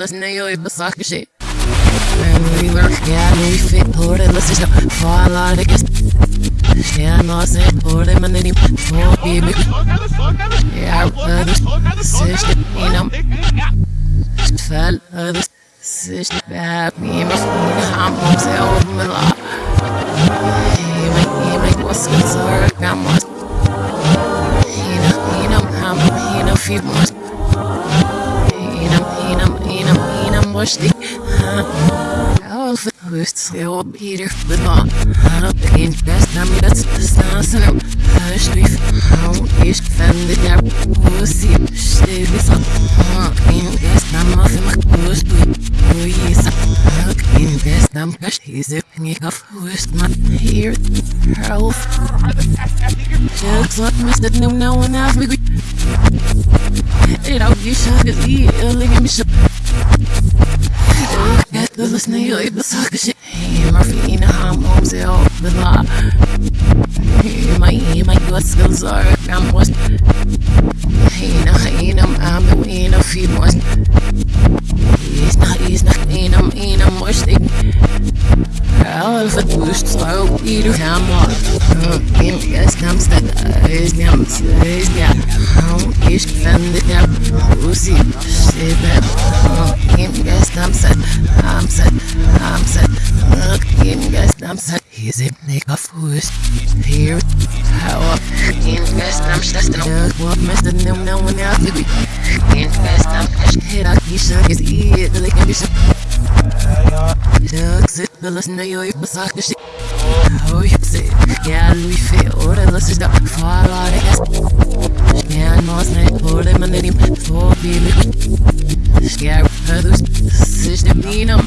Ne yoy basak şey And we work, yeah, we fit, it, let's just fall out of guess. Yeah, no, I said, hold it, man, then he, baby. Yeah, I this, sish, you know, fell, this, sish, bad, me, my phone, I'm on sale, my law. Hey, my, hey, my, what's good, sorry, I'm on. You you I'm, you know, few months. You know, you know, you know, you know, much the, Alfa höchst sehr Peter Macht Pussy. Luisa. Den besten a pink of West man. Here. Jokes like Mr. No, no one else. It all you should be a living bishop. Snail, it was suck shit. Hey, Murphy, in a ham, law. Hey, my, my good skills are, I'm was. Hey, no, hey, no, I'm feed was. He's not, he's not, ain't, I'm, ain't, I'm much thing. All of the boost, so, Peter, I'm. Kim, yes, I'm stuck, is, is, is set. He's a foolish. Here, how up. Yes, I'm stressed. What, Mr. No, no one else. Kim, yes, I'm hit. I keep shut his ear, the be shut. Ducks it, the listen to you, suck the shit. Oh, you say, yeah, Louis fait, oh, the listen to fall out of gas. Yeah, no, it's not, oh, the him, oh, baby. Yeah, others, sish the beanum.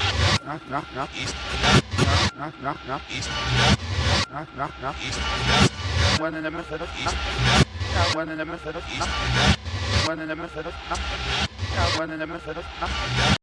Bueno, en el Mercedes, ah, bueno, en el Mercedes, ah, bueno, en el Mercedes, ah, bueno, en el Mercedes, ah.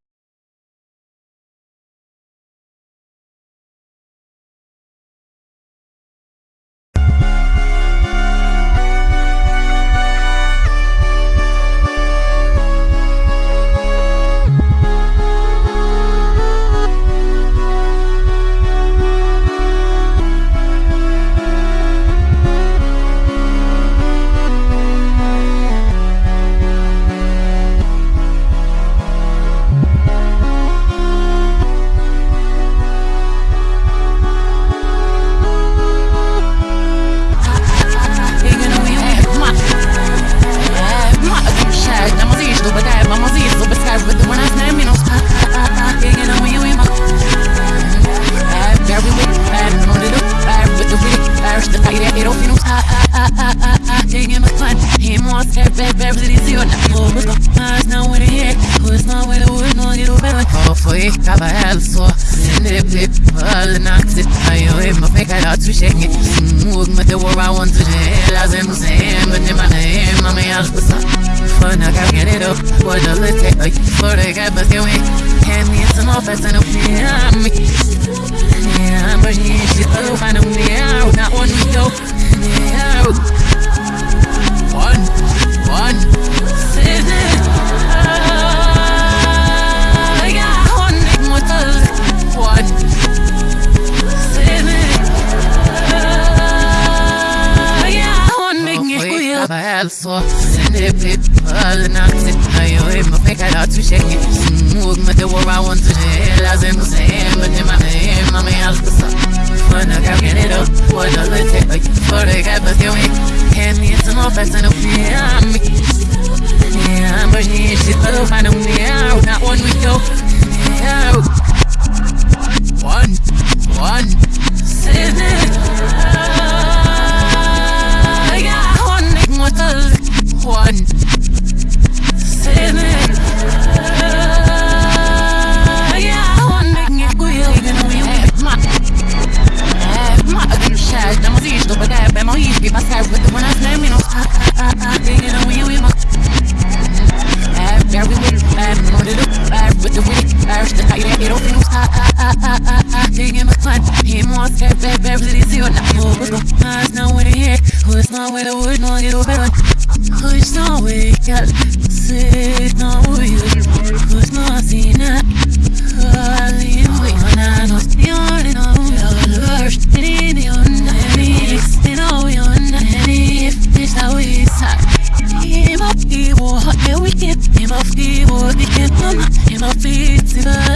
I can get it up What the lit take For the guy but you ain't Hand me some more fast and up Yeah me Yeah but yeah She's so fine of me Not one we go Yeah One One Sende all nazi Ayo ima peka da tu shake Mug mate mm, oh, war I want to Lazim Hussein But in my name I'm a alpasa Fana ka get it up What does it take For the guy but you ain't. Hand me it's no fast and yeah me yeah but yeah she thought I know yeah not one we go oh. yeah oh. one one seven one. Have with the one with the wig, Irish the high it don't feel hot, hot, hot, hot, hot, hot, digging my spot, hit more step back, back, really see what I'm more, but my eyes? Not where they hit, who's not where the wood, no, get over it, who's not where you got, sit, no, you, who's not seen it, I? Leave, we on, I know, you're in a, you're my feet, see the.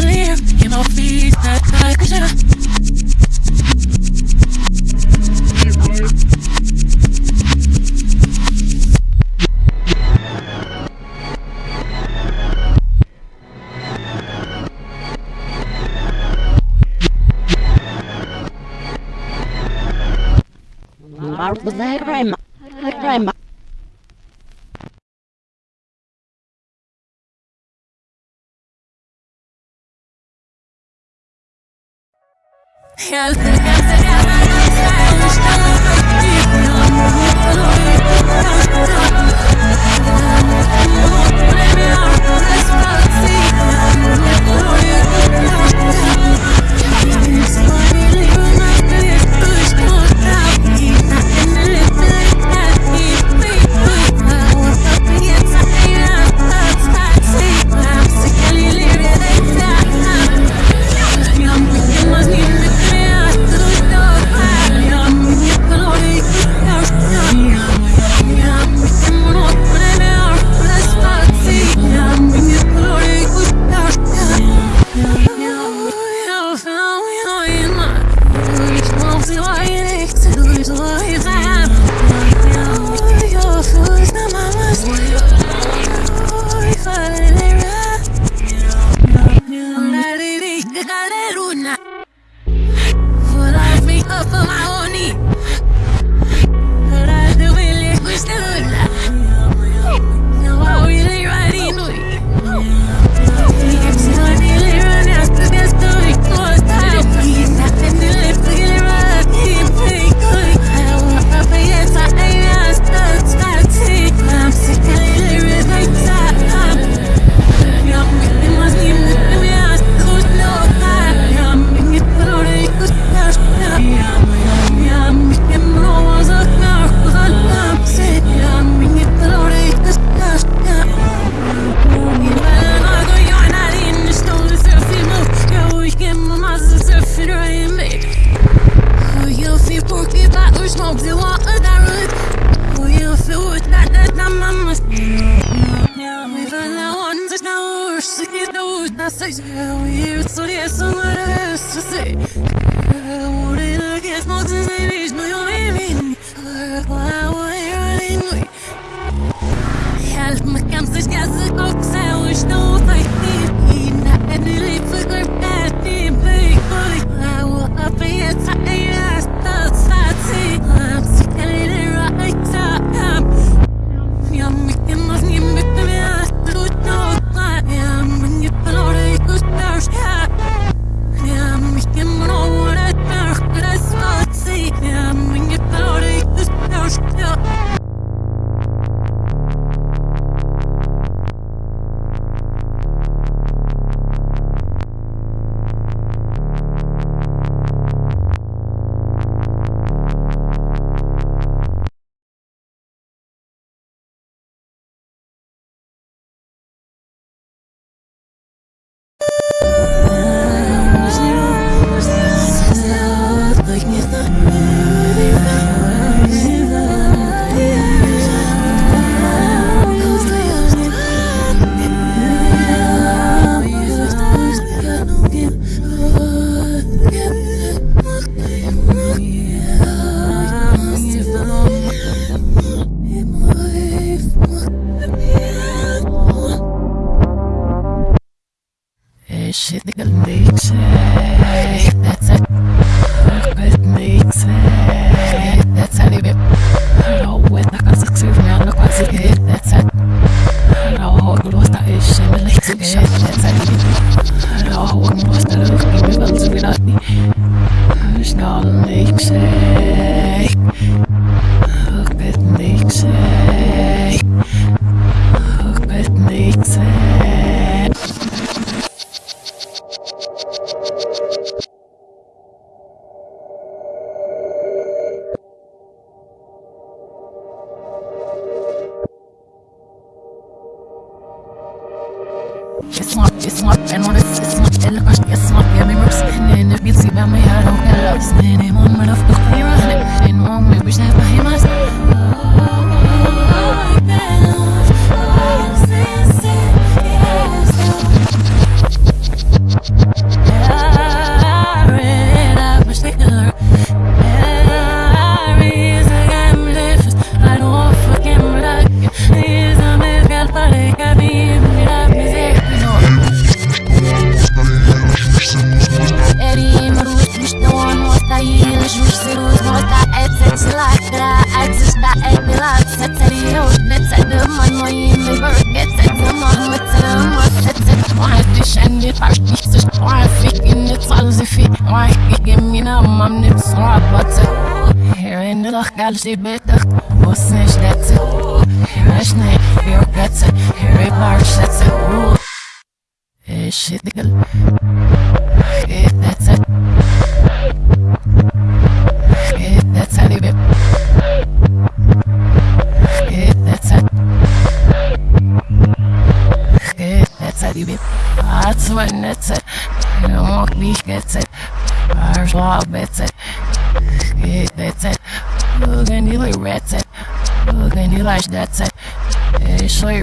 Shit, Digga. Geht, that's it. Geht, that's they be. Geht, that's it. Geht, that's they be. That's when that's it. You don't want me, gets it. Ours law, bets it. Geht, that's it. Bugün yılı retset Bugün yılaş detset Eşli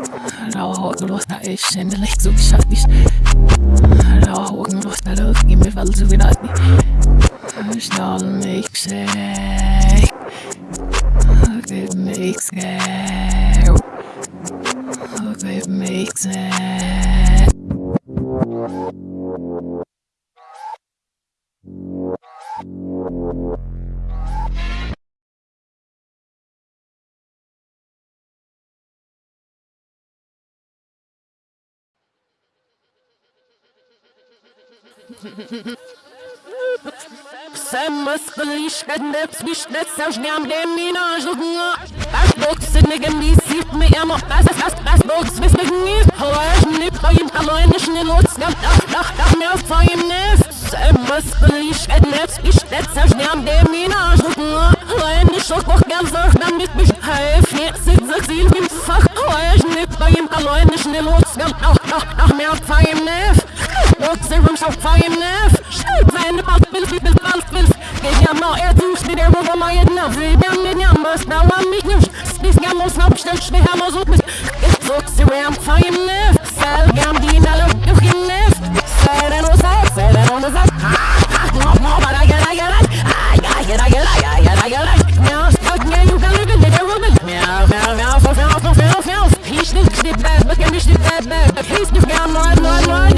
it. That's one, that's it. And walk me, that's it. First law, that's it. That's it. Heavy vibration in your mesh. Heavy village, that's it. Ashley, that's it. That's it. Good Să mă scâliș că nepțiș de să-și neam de mine ajungă Aș box să ne gândisip mi am o pasă să spas box Vis mă gândis Hoaș ne poim ca loin și ne luți Gam dach dach dach mi-o foim nef Să mă scâliș că nepțiș de să-și neam de mine ajungă Loin și o coch gam zorg dam mit fach. Hoaș ne poim ca loin și ne luți Gam dach dach dach What's the room shot fire left. Shoot, man, the possibility is possible. Get your mouth air to spit there over my enough. Down in your must now I'm meeting you. This gam on snap, stretch me ham on zoom. Look, zero, I'm fire left. Sal gam din, I look, you can left. Side and on side, side and on the side. Ah, no more, but I get, I get, I get, I get, I get, I get, I get, I get. Now, stuck, yeah, you can live in the room. Meow, meow, meow, meow, meow, meow, meow. He's the bad, but can be the bad, bad. He's the gam, Lord, Lord, Lord.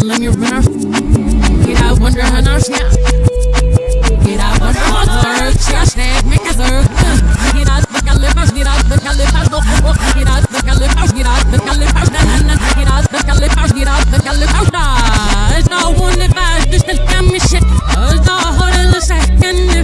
fell in your runner. Get out wonder how now snap. Get out wonder how zerg. Trash that make a zerg. Get out the calipers. Get out the calipers. Get out the calipers. Get out the calipers. Get out the calipers. Get out the calipers. Da one if I just tell me shit. Da har det säkert nipsa.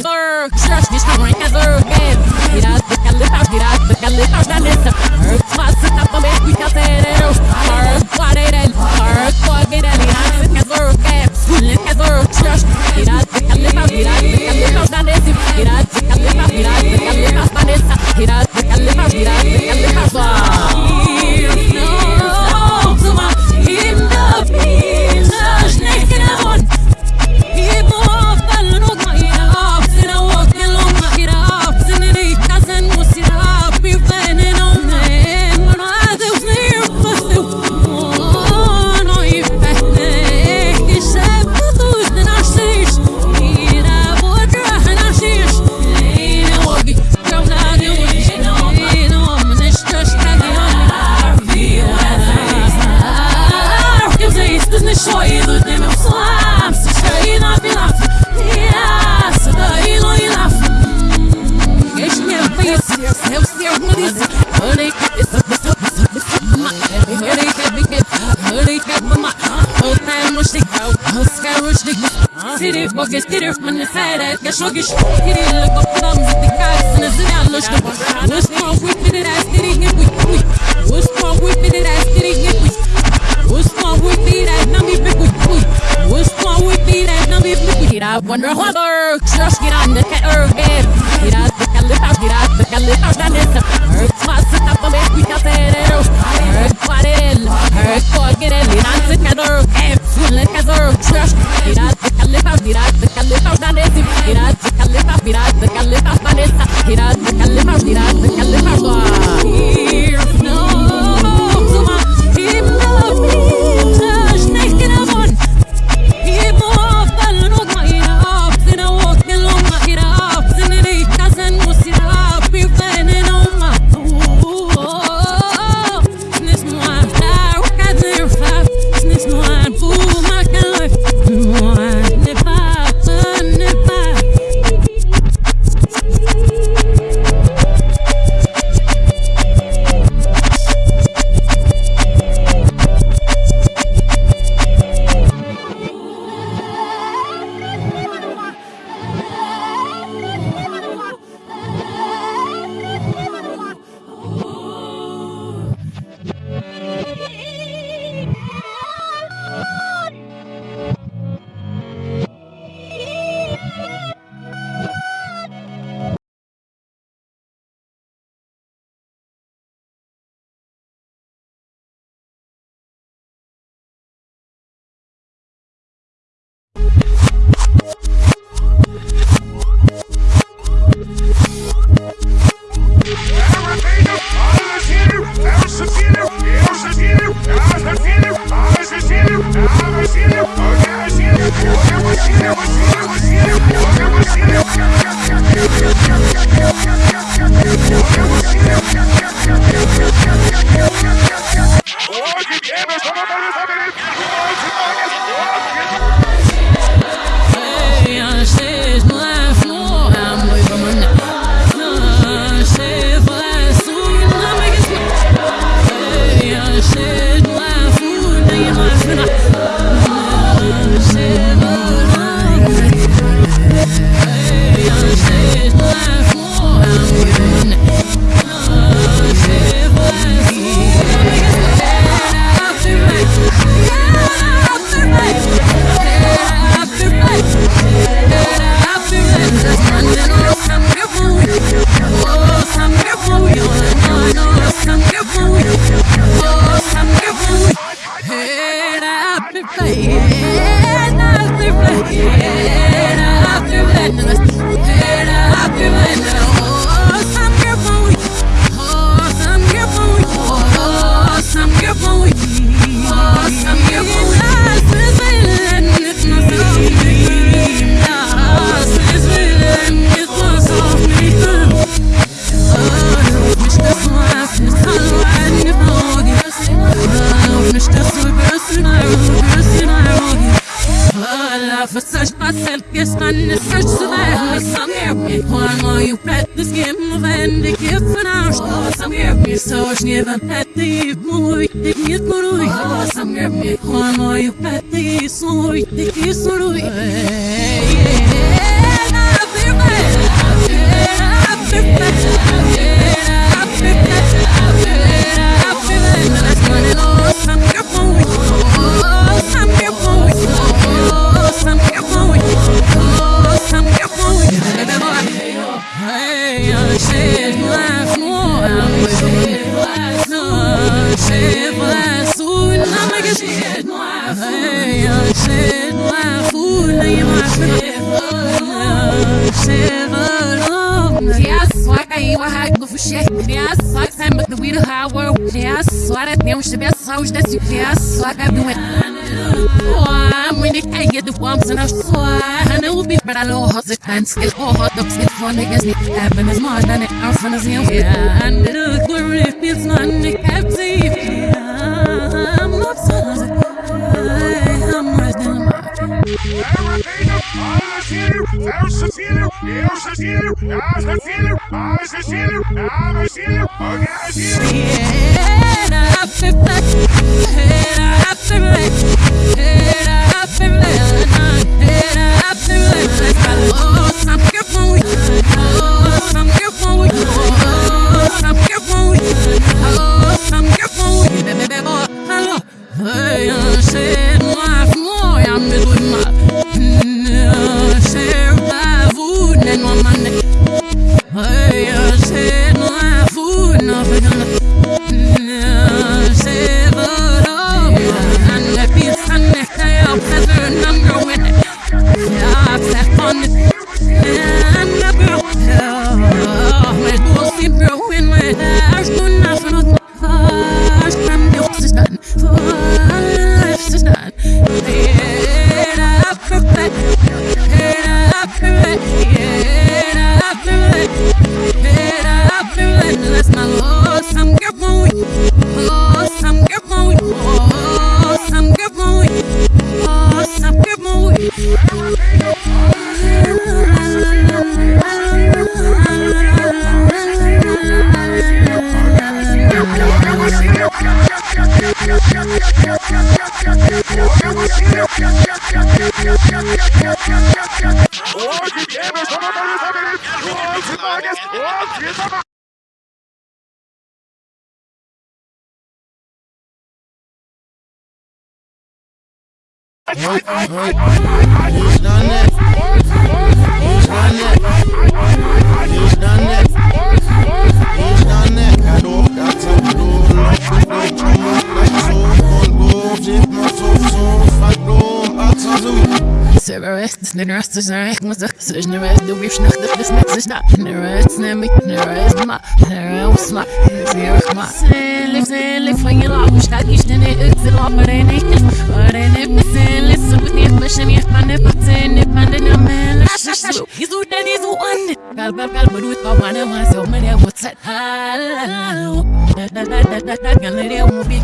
Gira wonder hot Berg Shush this the a game Gira the calipers Gniewa na ty mój, ty nie kuruj, głosem mnie Terrorists, terrorists, terrorists, der bis nächste Stadt. Terrorists, nämlich terrorists, ma, terrorists, ma, terrorists, ma. Selig, selig, von ihr Lauf, statt ich denn nicht, ich will aber nicht, aber nicht, selig, so gut nicht, mich nicht, man nicht, man nicht, man nicht, man nicht, He's so dead, he's so on. Gal, gal, gal, but with Papa, I want so many, what's that? Hello. That, that, that, that, that, that, gal, it won't be.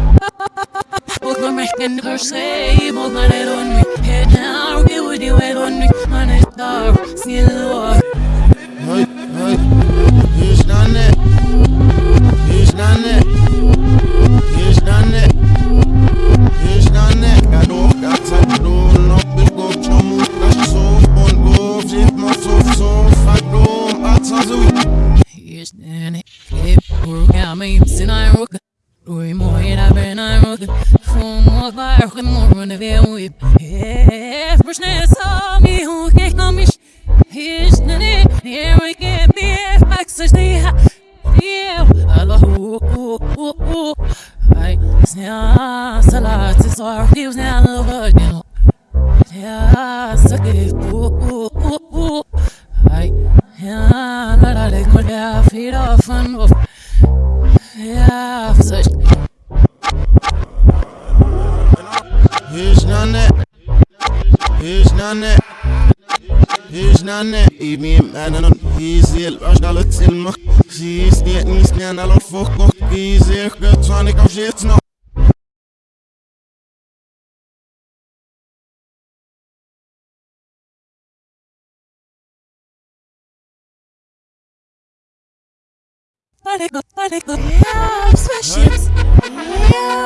僕 mig kan du säga mot när det är nu Head down, det var det var nu Man är där, snälla Parego, parego. Yeah, spaceships. Yeah,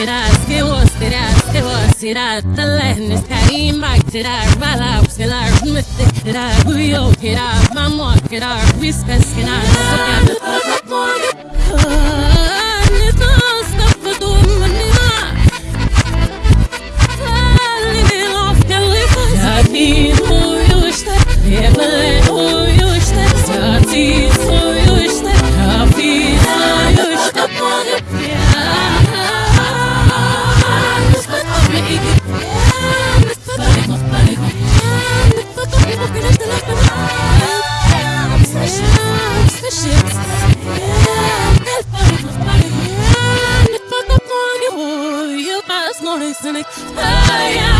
Será talento, será mag, será bala, será mythic, será buio, será vamos, será whiskas, será Yeah. Oh yeah.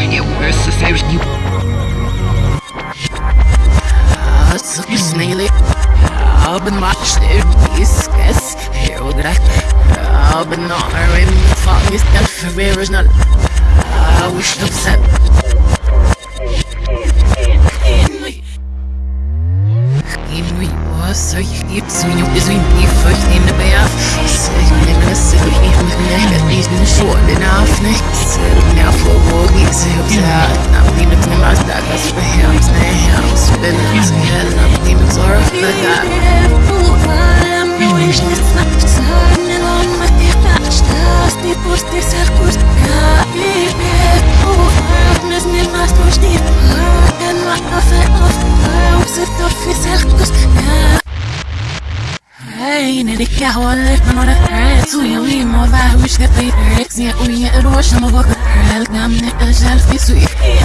it was the same you ah, Snaily, ah, I've Sneli Open much discuss Here would I've been not in the fog is that forever is not ah, I wish to upset Sorry, it's So you is we be first in the bath. Say, I'm gonna sit here with me, at least in short enough, Nick. cause he was out I'm leaning my side, cause for him, saying him Spinning his head and I'm leaning for a flick اللي في نور الحياة ويا ويا ما بعوش تقيت عكس يا قوية اروش ما القى من الاجل في سويقي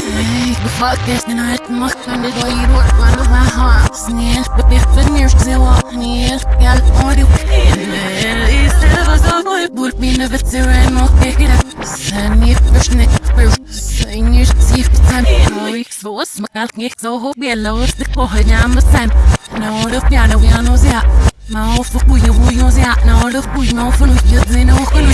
بفكر انا اتمخر للويل وانا معها سنين بيحفظني مش زواهني يا الحوري بول بينا بتسوي نوكي كده سني مش نكبر سني شتيف تاني سو اسمك عالكيك سو هو بيلا وصدك وهني عم السن نعرف يعني ويانو زيها ما هو فقوي ويو زيها نعرف ويو فلو يدزينا وخلوي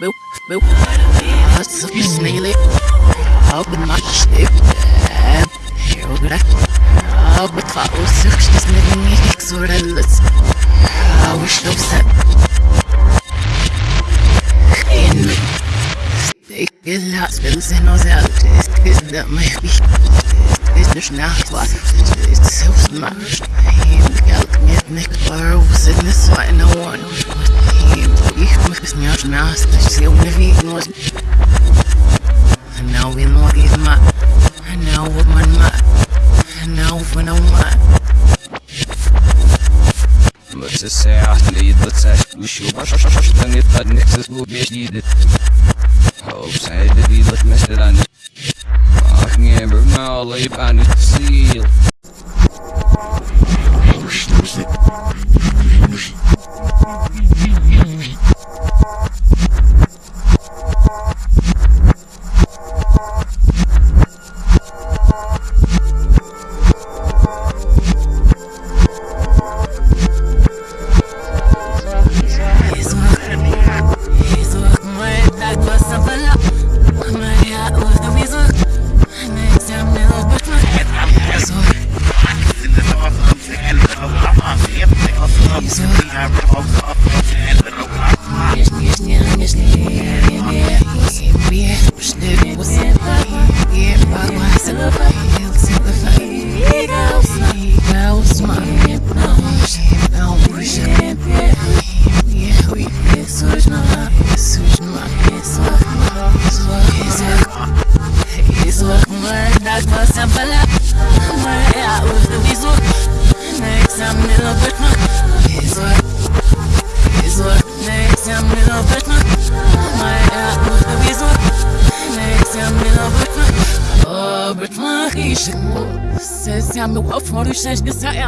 What's up, sneaky? Open my shit. Here we go. I'll be close. She's making me sort. I wish I was that. In This. This not so smart. I ain't got this nicht mehr dass sie unterwegs was Now we know it ma Now what man ma Now when I'm ma بس الساعة اللي يتبتساش وشو باش تاني قد نكسس بو بيش ديدت هوب سعيد دي لك مثلا أخني برما الله يبقى Paris. 16 anos, eu fora os 6 de Saem.